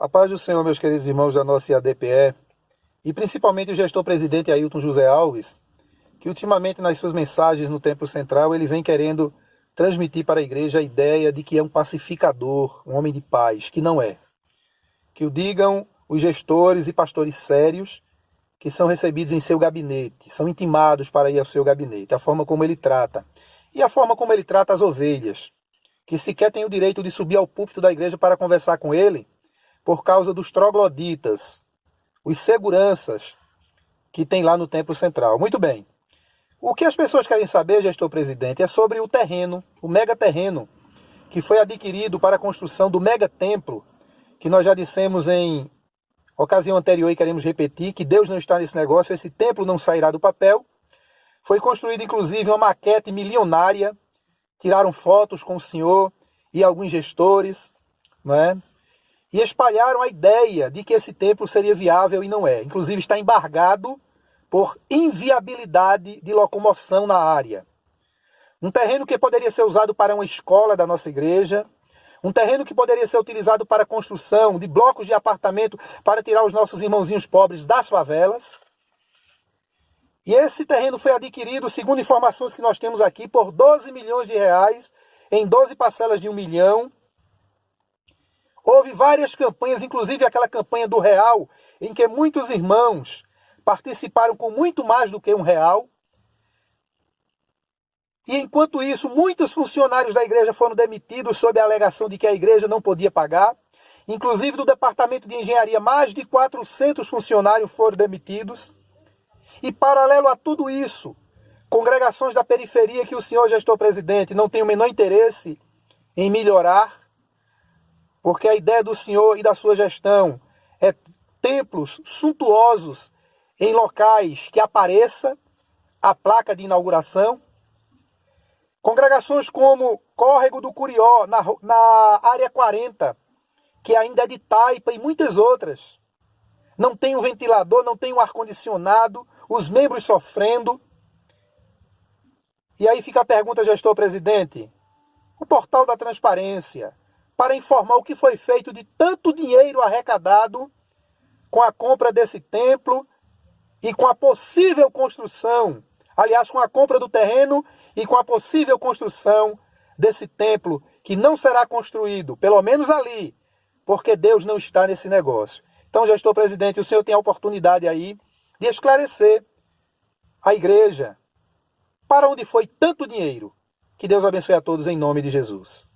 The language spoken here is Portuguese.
A paz do Senhor, meus queridos irmãos da nossa IADPE, e principalmente o gestor-presidente Ailton José Alves, que ultimamente nas suas mensagens no Templo Central ele vem querendo transmitir para a igreja a ideia de que é um pacificador, um homem de paz, que não é. Que o digam os gestores e pastores sérios que são recebidos em seu gabinete, são intimados para ir ao seu gabinete, a forma como ele trata. E a forma como ele trata as ovelhas, que sequer tem o direito de subir ao púlpito da igreja para conversar com ele, por causa dos trogloditas, os seguranças que tem lá no Templo Central. Muito bem. O que as pessoas querem saber, gestor presidente, é sobre o terreno, o mega terreno, que foi adquirido para a construção do mega templo, que nós já dissemos em ocasião anterior e queremos repetir, que Deus não está nesse negócio, esse templo não sairá do papel. Foi construída inclusive uma maquete milionária, tiraram fotos com o senhor e alguns gestores, não é? E espalharam a ideia de que esse templo seria viável e não é. Inclusive está embargado por inviabilidade de locomoção na área. Um terreno que poderia ser usado para uma escola da nossa igreja, um terreno que poderia ser utilizado para construção de blocos de apartamento para tirar os nossos irmãozinhos pobres das favelas. E esse terreno foi adquirido, segundo informações que nós temos aqui, por 12 milhões de reais, em 12 parcelas de um milhão, Houve várias campanhas, inclusive aquela campanha do real, em que muitos irmãos participaram com muito mais do que um real. E enquanto isso, muitos funcionários da igreja foram demitidos sob a alegação de que a igreja não podia pagar. Inclusive do departamento de engenharia, mais de 400 funcionários foram demitidos. E paralelo a tudo isso, congregações da periferia que o senhor gestor presidente não tem o menor interesse em melhorar, porque a ideia do Senhor e da sua gestão é templos suntuosos em locais que apareça a placa de inauguração. Congregações como Córrego do Curió, na, na área 40, que ainda é de taipa, e muitas outras. Não tem um ventilador, não tem um ar-condicionado, os membros sofrendo. E aí fica a pergunta, gestor presidente: o portal da transparência para informar o que foi feito de tanto dinheiro arrecadado com a compra desse templo e com a possível construção, aliás, com a compra do terreno e com a possível construção desse templo que não será construído, pelo menos ali, porque Deus não está nesse negócio. Então, gestor presidente, o senhor tem a oportunidade aí de esclarecer a igreja para onde foi tanto dinheiro. Que Deus abençoe a todos em nome de Jesus.